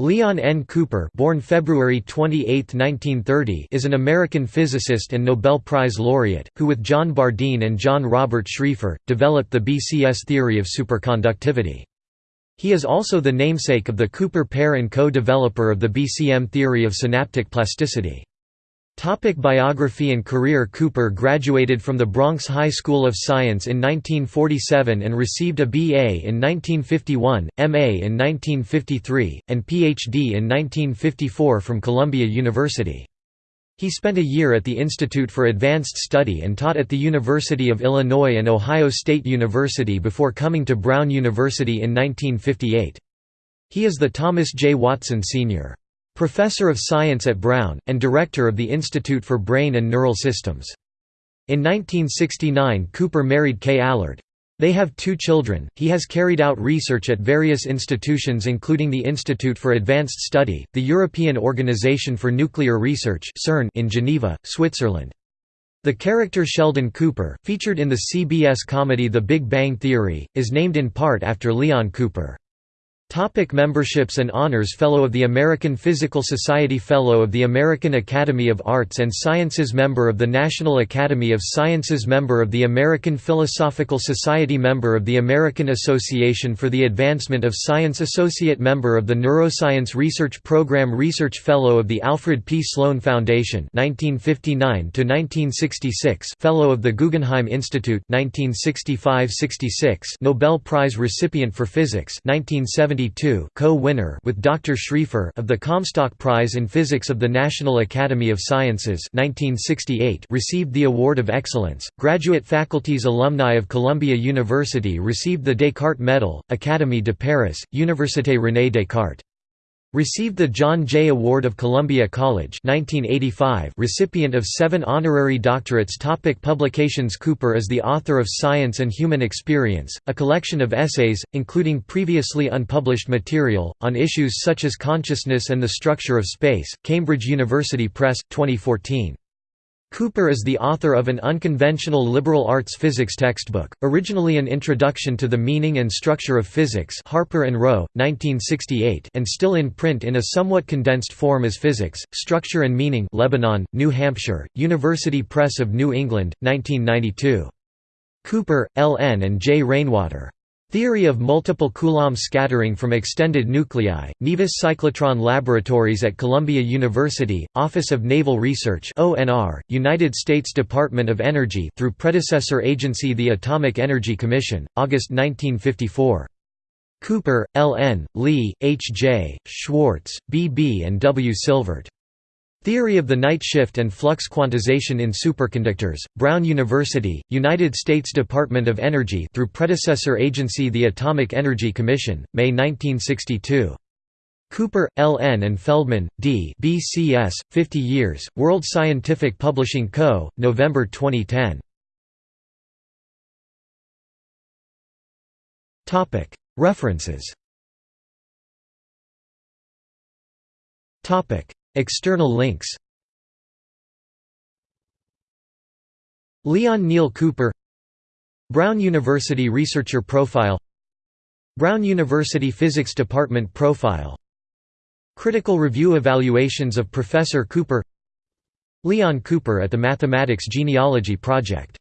Leon N. Cooper born February 28, 1930, is an American physicist and Nobel Prize laureate, who with John Bardeen and John Robert Schrieffer, developed the BCS theory of superconductivity. He is also the namesake of the Cooper pair and co-developer of the BCM theory of synaptic plasticity. Topic biography and career Cooper graduated from the Bronx High School of Science in 1947 and received a BA in 1951, MA in 1953, and PhD in 1954 from Columbia University. He spent a year at the Institute for Advanced Study and taught at the University of Illinois and Ohio State University before coming to Brown University in 1958. He is the Thomas J. Watson Sr. Professor of Science at Brown, and Director of the Institute for Brain and Neural Systems. In 1969 Cooper married Kay Allard. They have two children. He has carried out research at various institutions including the Institute for Advanced Study, the European Organization for Nuclear Research (CERN) in Geneva, Switzerland. The character Sheldon Cooper, featured in the CBS comedy The Big Bang Theory, is named in part after Leon Cooper. Topic memberships and honors Fellow of the American Physical Society Fellow of the American Academy of Arts and Sciences Member of the National Academy of Sciences Member of the American Philosophical Society Member of the American Association for the Advancement of Science Associate Member of the Neuroscience Research Program Research Fellow of the Alfred P. Sloan Foundation 1959 Fellow of the Guggenheim Institute 1965–66 Nobel Prize recipient for Physics 1970 co-winner with Dr. Schrieffer of the Comstock Prize in Physics of the National Academy of Sciences 1968 received the Award of Excellence. Graduate faculties alumni of Columbia University received the Descartes Medal, Académie de Paris, Université René Descartes. Received the John Jay Award of Columbia College 1985 recipient of seven honorary doctorates. Topic Publications. Cooper is the author of Science and Human Experience, a collection of essays, including previously unpublished material, on issues such as consciousness and the structure of space, Cambridge University Press, 2014. Cooper is the author of an unconventional liberal arts physics textbook, originally an introduction to the meaning and structure of physics Harper and Row, 1968 and still in print in a somewhat condensed form as Physics, Structure and Meaning Lebanon, New Hampshire, University Press of New England, 1992. Cooper, L. N. and J. Rainwater. Theory of multiple Coulomb scattering from extended nuclei, Nevis Cyclotron Laboratories at Columbia University, Office of Naval Research ONR, United States Department of Energy through predecessor agency the Atomic Energy Commission, August 1954. Cooper, L. N., Lee, H. J., Schwartz, B. B. and W. Silvert. Theory of the Knight shift and flux quantization in superconductors, Brown University, United States Department of Energy through predecessor agency the Atomic Energy Commission, May 1962. Cooper, L. N. and Feldman, D. BCS, 50 Years, World Scientific Publishing Co., November 2010. References External links. Leon Neil Cooper. Brown University Researcher Profile. Brown University Physics Department Profile. Critical Review Evaluations of Professor Cooper. Leon Cooper at the Mathematics Genealogy Project